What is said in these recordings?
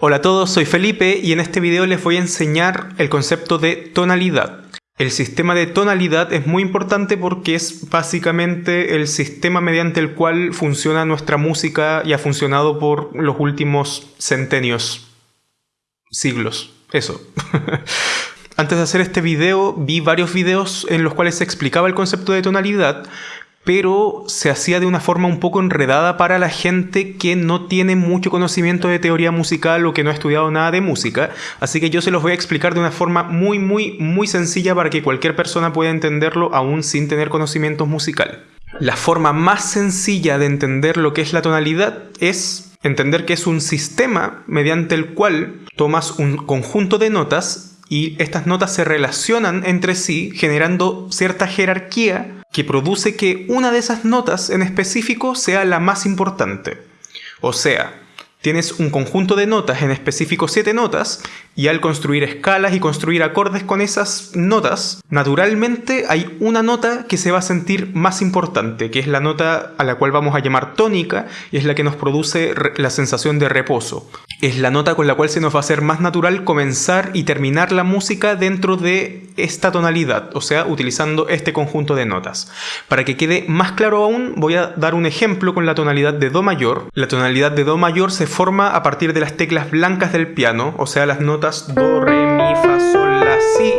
Hola a todos, soy Felipe y en este video les voy a enseñar el concepto de tonalidad. El sistema de tonalidad es muy importante porque es básicamente el sistema mediante el cual funciona nuestra música y ha funcionado por los últimos centenios, siglos, eso. Antes de hacer este video vi varios videos en los cuales se explicaba el concepto de tonalidad, pero se hacía de una forma un poco enredada para la gente que no tiene mucho conocimiento de teoría musical o que no ha estudiado nada de música, así que yo se los voy a explicar de una forma muy muy muy sencilla para que cualquier persona pueda entenderlo aún sin tener conocimiento musical. La forma más sencilla de entender lo que es la tonalidad es entender que es un sistema mediante el cual tomas un conjunto de notas y estas notas se relacionan entre sí generando cierta jerarquía que produce que una de esas notas en específico sea la más importante. O sea, tienes un conjunto de notas, en específico siete notas, y al construir escalas y construir acordes con esas notas, naturalmente hay una nota que se va a sentir más importante, que es la nota a la cual vamos a llamar tónica, y es la que nos produce la sensación de reposo. Es la nota con la cual se nos va a hacer más natural comenzar y terminar la música dentro de esta tonalidad, o sea, utilizando este conjunto de notas. Para que quede más claro aún, voy a dar un ejemplo con la tonalidad de Do mayor. La tonalidad de Do mayor se forma a partir de las teclas blancas del piano, o sea, las notas Do, Re, Mi, Fa, Sol, La, Si.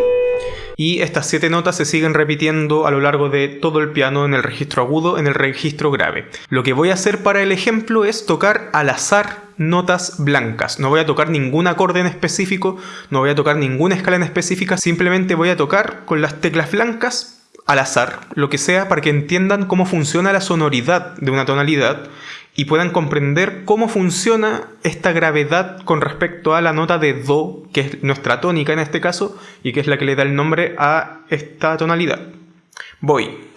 Y estas siete notas se siguen repitiendo a lo largo de todo el piano en el registro agudo, en el registro grave. Lo que voy a hacer para el ejemplo es tocar al azar notas blancas. No voy a tocar ningún acorde en específico, no voy a tocar ninguna escala en específica, simplemente voy a tocar con las teclas blancas al azar, lo que sea, para que entiendan cómo funciona la sonoridad de una tonalidad y puedan comprender cómo funciona esta gravedad con respecto a la nota de Do, que es nuestra tónica en este caso, y que es la que le da el nombre a esta tonalidad. Voy.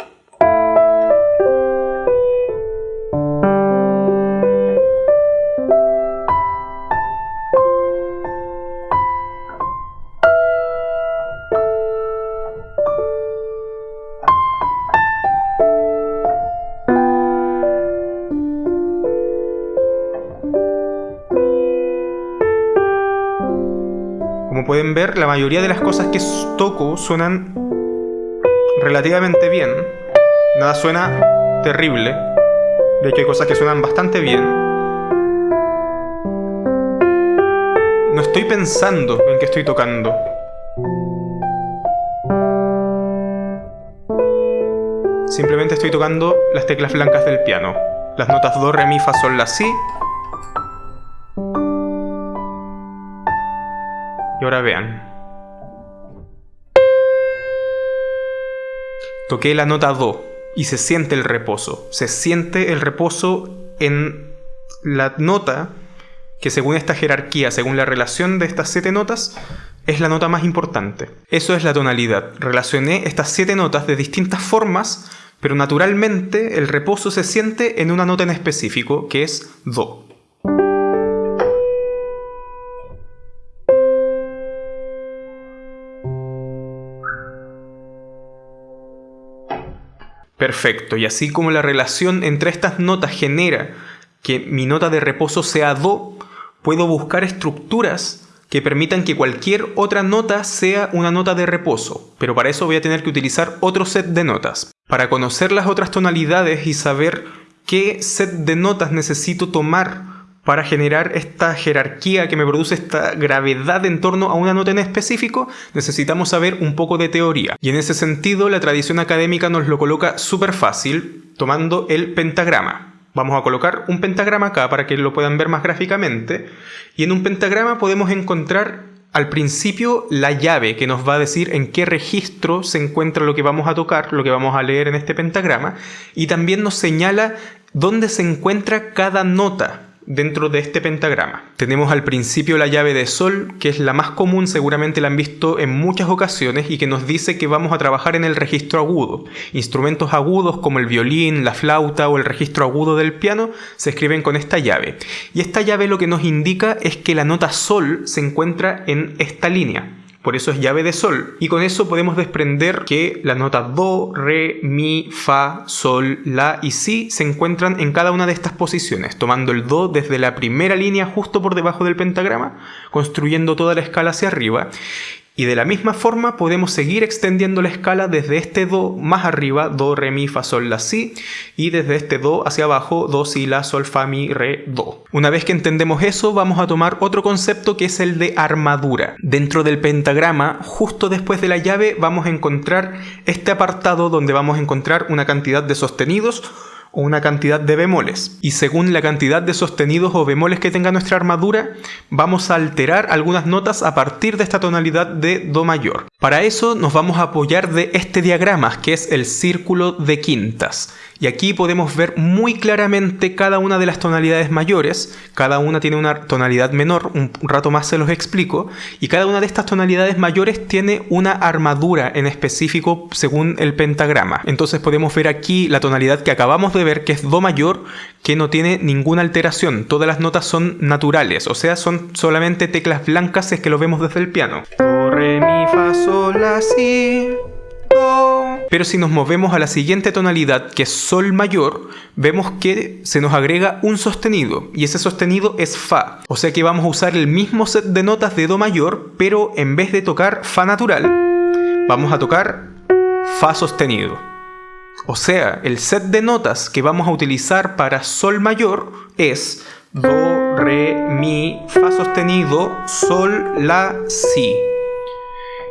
Ver, la mayoría de las cosas que toco suenan relativamente bien. Nada suena terrible. De hecho hay cosas que suenan bastante bien. No estoy pensando en que estoy tocando. Simplemente estoy tocando las teclas blancas del piano. Las notas Do, Re, Mi, Fa, Sol, La, Si ahora vean. Toqué la nota Do y se siente el reposo. Se siente el reposo en la nota que según esta jerarquía, según la relación de estas siete notas, es la nota más importante. Eso es la tonalidad. Relacioné estas siete notas de distintas formas, pero naturalmente el reposo se siente en una nota en específico, que es Do. Perfecto, y así como la relación entre estas notas genera que mi nota de reposo sea Do, puedo buscar estructuras que permitan que cualquier otra nota sea una nota de reposo, pero para eso voy a tener que utilizar otro set de notas. Para conocer las otras tonalidades y saber qué set de notas necesito tomar para generar esta jerarquía que me produce esta gravedad en torno a una nota en específico, necesitamos saber un poco de teoría. Y en ese sentido, la tradición académica nos lo coloca súper fácil, tomando el pentagrama. Vamos a colocar un pentagrama acá para que lo puedan ver más gráficamente. Y en un pentagrama podemos encontrar al principio la llave que nos va a decir en qué registro se encuentra lo que vamos a tocar, lo que vamos a leer en este pentagrama. Y también nos señala dónde se encuentra cada nota dentro de este pentagrama. Tenemos al principio la llave de sol, que es la más común, seguramente la han visto en muchas ocasiones y que nos dice que vamos a trabajar en el registro agudo. Instrumentos agudos como el violín, la flauta o el registro agudo del piano se escriben con esta llave. Y esta llave lo que nos indica es que la nota sol se encuentra en esta línea. Por eso es llave de sol. Y con eso podemos desprender que las notas do, re, mi, fa, sol, la y si se encuentran en cada una de estas posiciones, tomando el do desde la primera línea justo por debajo del pentagrama, construyendo toda la escala hacia arriba y de la misma forma podemos seguir extendiendo la escala desde este Do más arriba, Do, Re, Mi, Fa, Sol, La, Si, y desde este Do hacia abajo, Do, Si, La, Sol, Fa, Mi, Re, Do. Una vez que entendemos eso, vamos a tomar otro concepto que es el de armadura. Dentro del pentagrama, justo después de la llave, vamos a encontrar este apartado donde vamos a encontrar una cantidad de sostenidos o una cantidad de bemoles. Y según la cantidad de sostenidos o bemoles que tenga nuestra armadura, vamos a alterar algunas notas a partir de esta tonalidad de Do mayor. Para eso nos vamos a apoyar de este diagrama, que es el círculo de quintas. Y aquí podemos ver muy claramente cada una de las tonalidades mayores, cada una tiene una tonalidad menor, un rato más se los explico, y cada una de estas tonalidades mayores tiene una armadura en específico según el pentagrama. Entonces podemos ver aquí la tonalidad que acabamos de ver, que es Do mayor, que no tiene ninguna alteración, todas las notas son naturales, o sea, son solamente teclas blancas es que lo vemos desde el piano. Do, re, mi, fa, sol, la, si... Pero si nos movemos a la siguiente tonalidad, que es Sol mayor, vemos que se nos agrega un sostenido, y ese sostenido es Fa. O sea que vamos a usar el mismo set de notas de Do mayor, pero en vez de tocar Fa natural, vamos a tocar Fa sostenido. O sea, el set de notas que vamos a utilizar para Sol mayor es Do, Re, Mi, Fa sostenido, Sol, La, Si.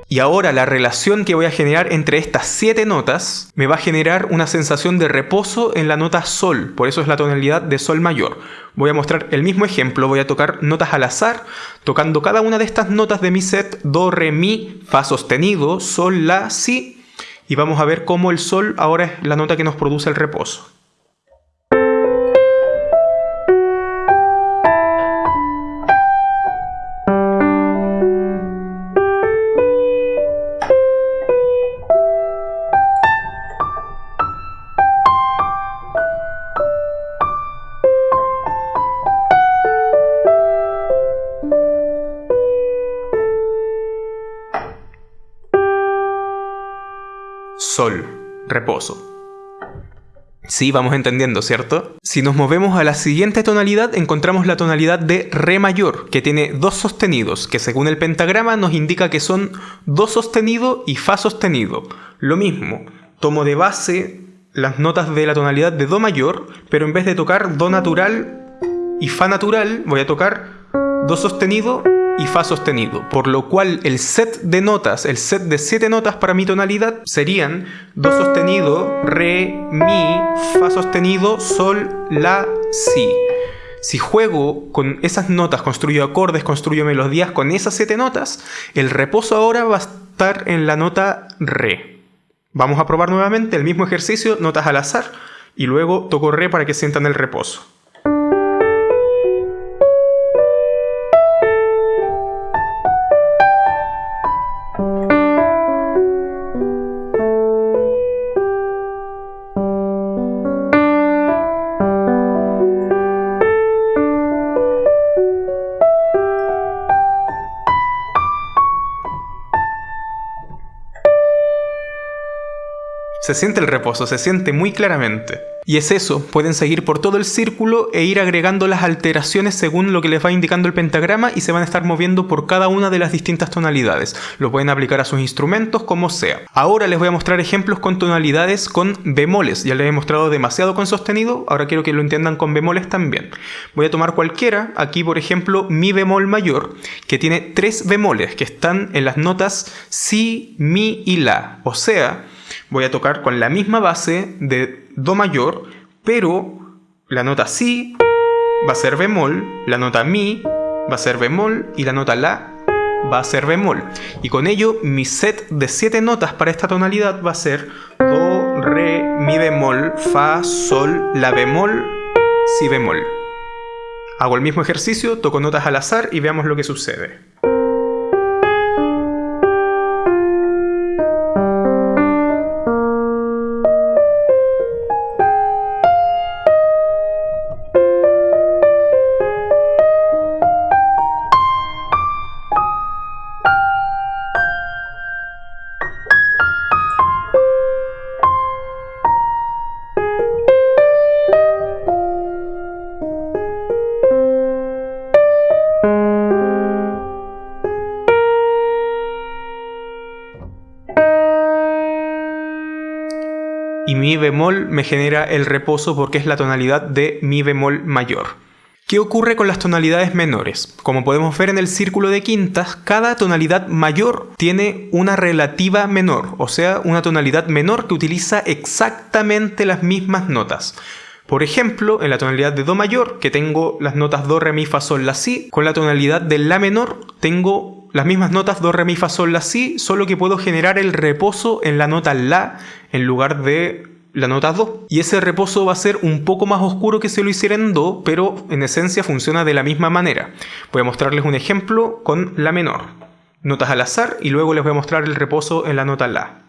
Y ahora la relación que voy a generar entre estas siete notas me va a generar una sensación de reposo en la nota sol, por eso es la tonalidad de sol mayor. Voy a mostrar el mismo ejemplo, voy a tocar notas al azar, tocando cada una de estas notas de mi set, do, re, mi, fa sostenido, sol, la, si, y vamos a ver cómo el sol ahora es la nota que nos produce el reposo. Sí, vamos entendiendo, ¿cierto? Si nos movemos a la siguiente tonalidad, encontramos la tonalidad de Re mayor, que tiene dos sostenidos, que según el pentagrama nos indica que son Do sostenido y Fa sostenido. Lo mismo, tomo de base las notas de la tonalidad de Do mayor, pero en vez de tocar Do natural y Fa natural, voy a tocar Do sostenido y Fa sostenido, por lo cual el set de notas, el set de 7 notas para mi tonalidad serían Do sostenido, Re, Mi, Fa sostenido, Sol, La, Si. Si juego con esas notas, construyo acordes, construyo melodías con esas 7 notas, el reposo ahora va a estar en la nota Re. Vamos a probar nuevamente el mismo ejercicio, notas al azar, y luego toco Re para que sientan el reposo. Se siente el reposo, se siente muy claramente. Y es eso, pueden seguir por todo el círculo e ir agregando las alteraciones según lo que les va indicando el pentagrama y se van a estar moviendo por cada una de las distintas tonalidades. Lo pueden aplicar a sus instrumentos como sea. Ahora les voy a mostrar ejemplos con tonalidades con bemoles. Ya les he mostrado demasiado con sostenido, ahora quiero que lo entiendan con bemoles también. Voy a tomar cualquiera, aquí por ejemplo mi bemol mayor, que tiene tres bemoles que están en las notas si, mi y la. O sea, voy a tocar con la misma base de Do mayor, pero la nota Si va a ser bemol, la nota Mi va a ser bemol y la nota La va a ser bemol. Y con ello mi set de 7 notas para esta tonalidad va a ser Do, Re, Mi bemol, Fa, Sol, La bemol, Si bemol. Hago el mismo ejercicio, toco notas al azar y veamos lo que sucede. Y mi bemol me genera el reposo porque es la tonalidad de mi bemol mayor. ¿Qué ocurre con las tonalidades menores? Como podemos ver en el círculo de quintas, cada tonalidad mayor tiene una relativa menor, o sea, una tonalidad menor que utiliza exactamente las mismas notas. Por ejemplo, en la tonalidad de Do mayor, que tengo las notas Do, Re, Mi, Fa, Sol, La, Si, con la tonalidad de La menor tengo las mismas notas Do, Re, Mi, Fa, Sol, La, Si, solo que puedo generar el reposo en la nota La en lugar de la nota Do. Y ese reposo va a ser un poco más oscuro que si lo hiciera en Do, pero en esencia funciona de la misma manera. Voy a mostrarles un ejemplo con La menor. Notas al azar y luego les voy a mostrar el reposo en la nota La.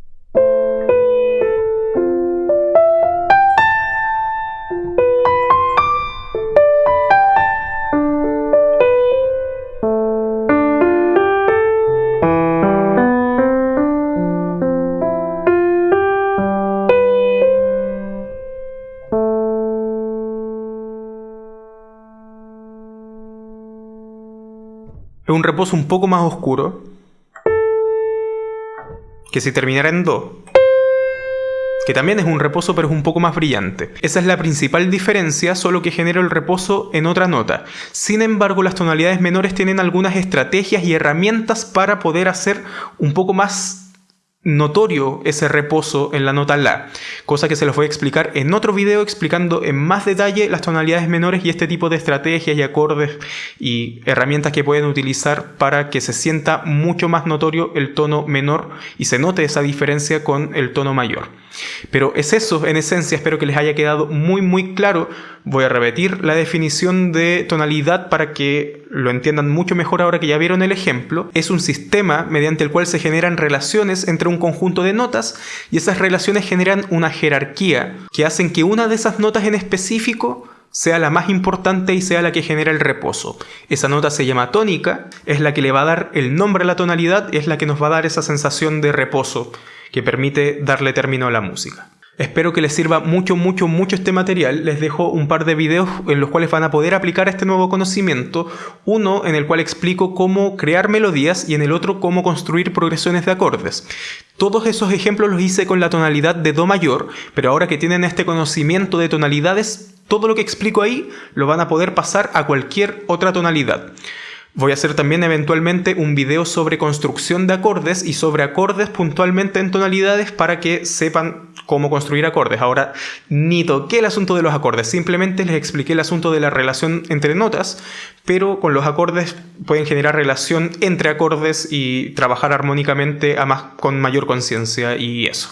Reposo un poco más oscuro que si terminara en Do, que también es un reposo pero es un poco más brillante. Esa es la principal diferencia, solo que genera el reposo en otra nota. Sin embargo, las tonalidades menores tienen algunas estrategias y herramientas para poder hacer un poco más notorio ese reposo en la nota La, cosa que se los voy a explicar en otro video explicando en más detalle las tonalidades menores y este tipo de estrategias y acordes y herramientas que pueden utilizar para que se sienta mucho más notorio el tono menor y se note esa diferencia con el tono mayor. Pero es eso, en esencia, espero que les haya quedado muy muy claro. Voy a repetir la definición de tonalidad para que lo entiendan mucho mejor ahora que ya vieron el ejemplo. Es un sistema mediante el cual se generan relaciones entre un conjunto de notas y esas relaciones generan una jerarquía que hacen que una de esas notas en específico sea la más importante y sea la que genera el reposo. Esa nota se llama tónica, es la que le va a dar el nombre a la tonalidad, es la que nos va a dar esa sensación de reposo que permite darle término a la música. Espero que les sirva mucho, mucho, mucho este material. Les dejo un par de videos en los cuales van a poder aplicar este nuevo conocimiento. Uno en el cual explico cómo crear melodías y en el otro cómo construir progresiones de acordes. Todos esos ejemplos los hice con la tonalidad de Do mayor, pero ahora que tienen este conocimiento de tonalidades, todo lo que explico ahí lo van a poder pasar a cualquier otra tonalidad. Voy a hacer también eventualmente un video sobre construcción de acordes y sobre acordes puntualmente en tonalidades para que sepan cómo construir acordes. Ahora, ni toqué el asunto de los acordes, simplemente les expliqué el asunto de la relación entre notas, pero con los acordes pueden generar relación entre acordes y trabajar armónicamente a más, con mayor conciencia y eso.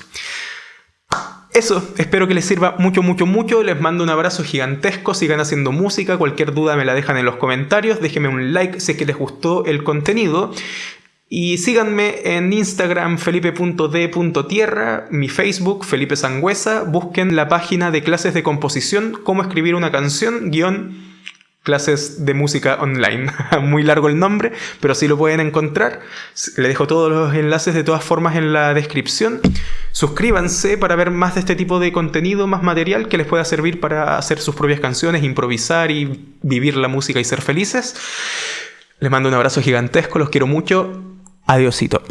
Eso, espero que les sirva mucho, mucho, mucho. Les mando un abrazo gigantesco. Sigan haciendo música. Cualquier duda me la dejan en los comentarios. Déjenme un like si es que les gustó el contenido. Y síganme en Instagram felipe.d.tierra, mi Facebook Felipe Sangüesa. Busquen la página de clases de composición, cómo escribir una canción, guion clases de música online. Muy largo el nombre, pero sí lo pueden encontrar. Le dejo todos los enlaces de todas formas en la descripción. Suscríbanse para ver más de este tipo de contenido, más material que les pueda servir para hacer sus propias canciones, improvisar y vivir la música y ser felices. Les mando un abrazo gigantesco, los quiero mucho. Adiósito.